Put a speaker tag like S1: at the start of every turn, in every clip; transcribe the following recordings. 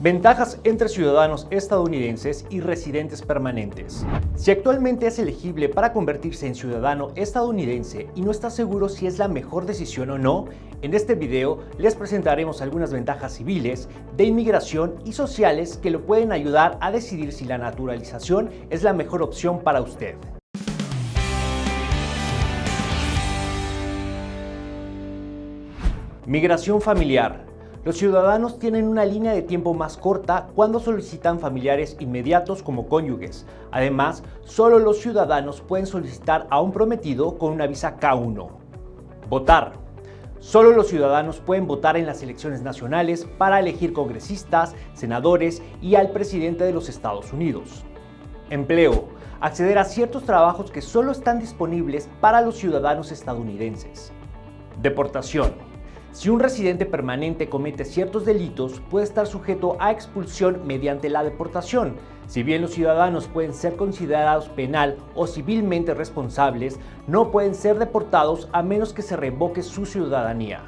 S1: Ventajas entre ciudadanos estadounidenses y residentes permanentes. Si actualmente es elegible para convertirse en ciudadano estadounidense y no está seguro si es la mejor decisión o no, en este video les presentaremos algunas ventajas civiles, de inmigración y sociales que lo pueden ayudar a decidir si la naturalización es la mejor opción para usted. Migración familiar. Los ciudadanos tienen una línea de tiempo más corta cuando solicitan familiares inmediatos como cónyuges. Además, solo los ciudadanos pueden solicitar a un prometido con una visa K1. Votar. Solo los ciudadanos pueden votar en las elecciones nacionales para elegir congresistas, senadores y al presidente de los Estados Unidos. Empleo. Acceder a ciertos trabajos que solo están disponibles para los ciudadanos estadounidenses. Deportación. Si un residente permanente comete ciertos delitos, puede estar sujeto a expulsión mediante la deportación. Si bien los ciudadanos pueden ser considerados penal o civilmente responsables, no pueden ser deportados a menos que se revoque su ciudadanía.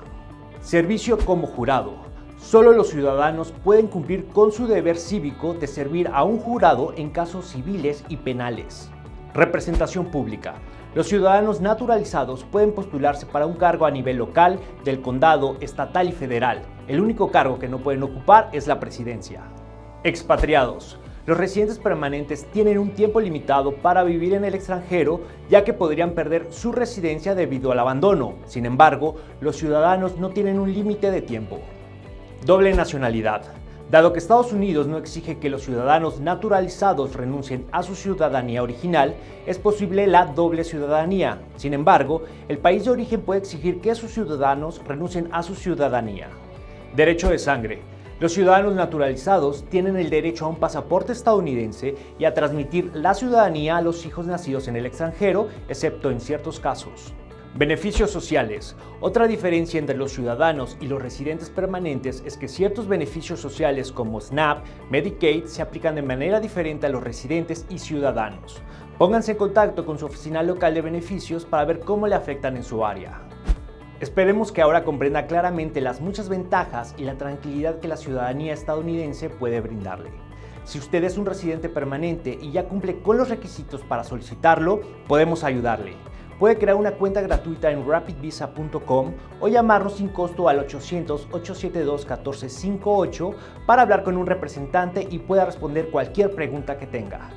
S1: Servicio como jurado. Solo los ciudadanos pueden cumplir con su deber cívico de servir a un jurado en casos civiles y penales. Representación pública. Los ciudadanos naturalizados pueden postularse para un cargo a nivel local, del condado, estatal y federal. El único cargo que no pueden ocupar es la presidencia. Expatriados. Los residentes permanentes tienen un tiempo limitado para vivir en el extranjero, ya que podrían perder su residencia debido al abandono. Sin embargo, los ciudadanos no tienen un límite de tiempo. Doble nacionalidad. Dado que Estados Unidos no exige que los ciudadanos naturalizados renuncien a su ciudadanía original, es posible la doble ciudadanía. Sin embargo, el país de origen puede exigir que sus ciudadanos renuncien a su ciudadanía. Derecho de sangre. Los ciudadanos naturalizados tienen el derecho a un pasaporte estadounidense y a transmitir la ciudadanía a los hijos nacidos en el extranjero, excepto en ciertos casos. Beneficios sociales. Otra diferencia entre los ciudadanos y los residentes permanentes es que ciertos beneficios sociales como SNAP, Medicaid se aplican de manera diferente a los residentes y ciudadanos. Pónganse en contacto con su oficina local de beneficios para ver cómo le afectan en su área. Esperemos que ahora comprenda claramente las muchas ventajas y la tranquilidad que la ciudadanía estadounidense puede brindarle. Si usted es un residente permanente y ya cumple con los requisitos para solicitarlo, podemos ayudarle. Puede crear una cuenta gratuita en rapidvisa.com o llamarnos sin costo al 800-872-1458 para hablar con un representante y pueda responder cualquier pregunta que tenga.